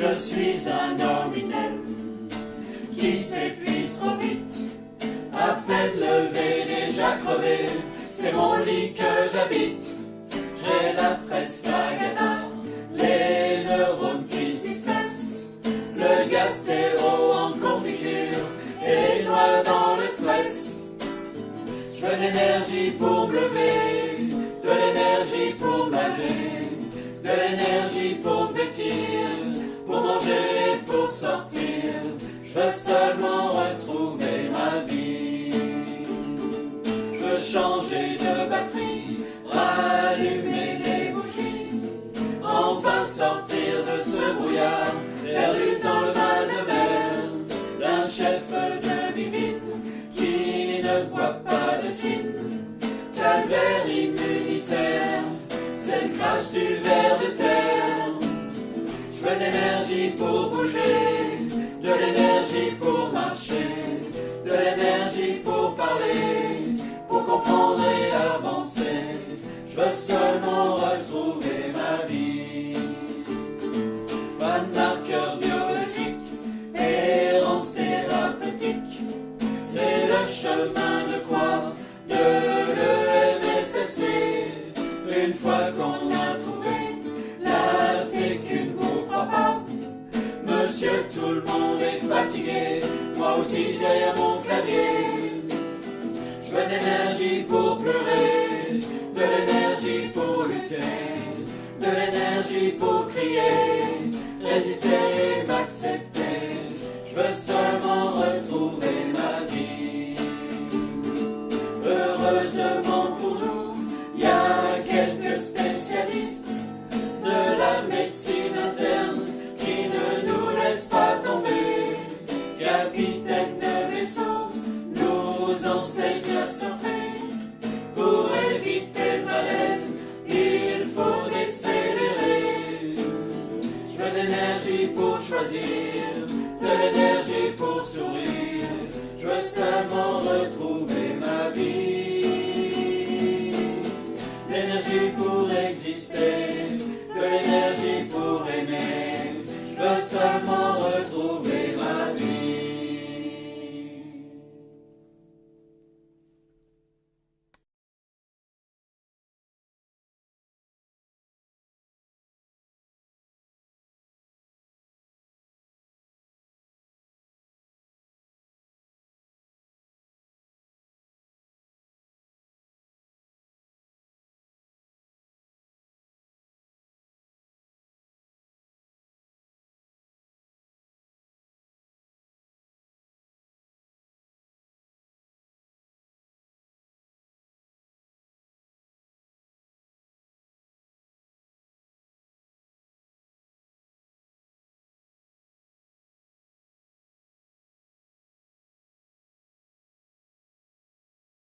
Je suis un homme inerte qui s'épuise trop vite. À peine levé, déjà crevé, c'est mon lit que j'habite. J'ai la fraise flagada, les neurones qui s'expressent, le gastéro en confiture et noix dans le stress. Je veux l'énergie pour me lever, de l'énergie pour m'aller, de l'énergie pour me vêtir, sortir. Je veux seulement retrouver ma vie. Je veux changer de batterie, rallumer les bougies, enfin sortir de ce brouillard, perdu dans le mal de mer, d'un chef de bibine qui ne boit pas de gin. Calvaire de l'énergie pour bouger, de l'énergie pour marcher, de l'énergie pour parler, pour comprendre et avancer. Je veux seulement retrouver ma vie. Pas de marqueur biologique, errance thérapeutique, c'est le chemin de croix de l'EMSFC. Une fois qu'on tout le monde est fatigué, moi aussi derrière mon clavier. Je veux de l'énergie pour pleurer, de l'énergie pour lutter, de l'énergie pour crier, résister et m'accepter. de l'énergie pour sourire. Je veux seulement retrouver ma vie. L'énergie pour exister, de l'énergie pour aimer. Je veux seulement